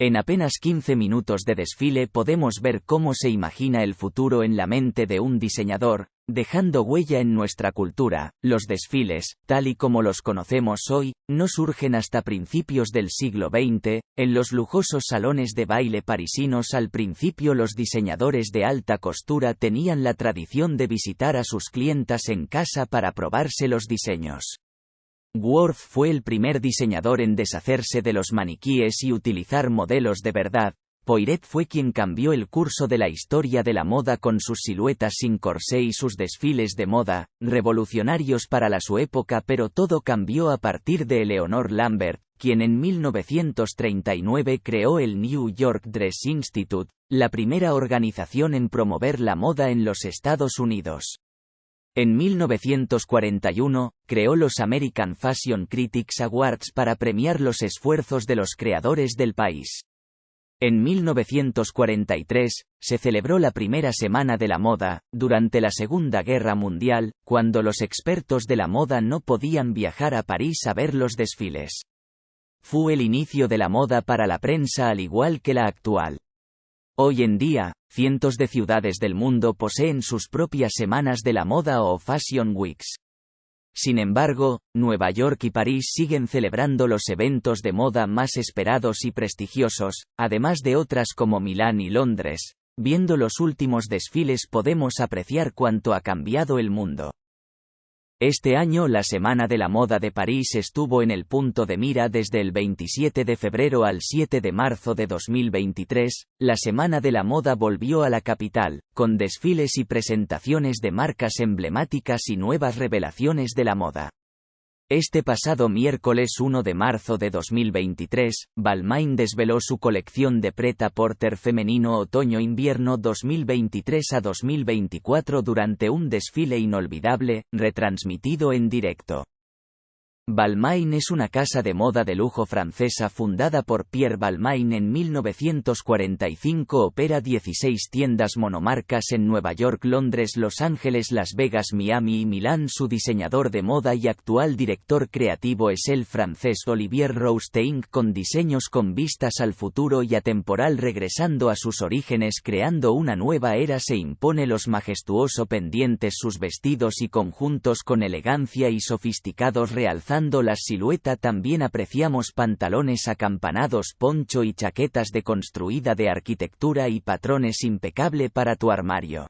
En apenas 15 minutos de desfile podemos ver cómo se imagina el futuro en la mente de un diseñador, dejando huella en nuestra cultura. Los desfiles, tal y como los conocemos hoy, no surgen hasta principios del siglo XX, en los lujosos salones de baile parisinos al principio los diseñadores de alta costura tenían la tradición de visitar a sus clientas en casa para probarse los diseños. Worth fue el primer diseñador en deshacerse de los maniquíes y utilizar modelos de verdad. Poiret fue quien cambió el curso de la historia de la moda con sus siluetas sin corsé y sus desfiles de moda, revolucionarios para la su época pero todo cambió a partir de Eleanor Lambert, quien en 1939 creó el New York Dress Institute, la primera organización en promover la moda en los Estados Unidos. En 1941, creó los American Fashion Critics Awards para premiar los esfuerzos de los creadores del país. En 1943, se celebró la primera Semana de la Moda, durante la Segunda Guerra Mundial, cuando los expertos de la moda no podían viajar a París a ver los desfiles. Fue el inicio de la moda para la prensa al igual que la actual. Hoy en día, cientos de ciudades del mundo poseen sus propias semanas de la moda o Fashion Weeks. Sin embargo, Nueva York y París siguen celebrando los eventos de moda más esperados y prestigiosos, además de otras como Milán y Londres. Viendo los últimos desfiles podemos apreciar cuánto ha cambiado el mundo. Este año la Semana de la Moda de París estuvo en el punto de mira desde el 27 de febrero al 7 de marzo de 2023, la Semana de la Moda volvió a la capital, con desfiles y presentaciones de marcas emblemáticas y nuevas revelaciones de la moda. Este pasado miércoles 1 de marzo de 2023, Balmain desveló su colección de Preta Porter femenino otoño-invierno 2023 a 2024 durante un desfile inolvidable, retransmitido en directo. Balmain es una casa de moda de lujo francesa fundada por Pierre Balmain en 1945. Opera 16 tiendas monomarcas en Nueva York, Londres, Los Ángeles, Las Vegas, Miami y Milán. Su diseñador de moda y actual director creativo es el francés Olivier Rousteing con diseños con vistas al futuro y atemporal regresando a sus orígenes creando una nueva era se impone los majestuoso pendientes sus vestidos y conjuntos con elegancia y sofisticados la silueta también apreciamos pantalones acampanados poncho y chaquetas deconstruida de arquitectura y patrones impecable para tu armario.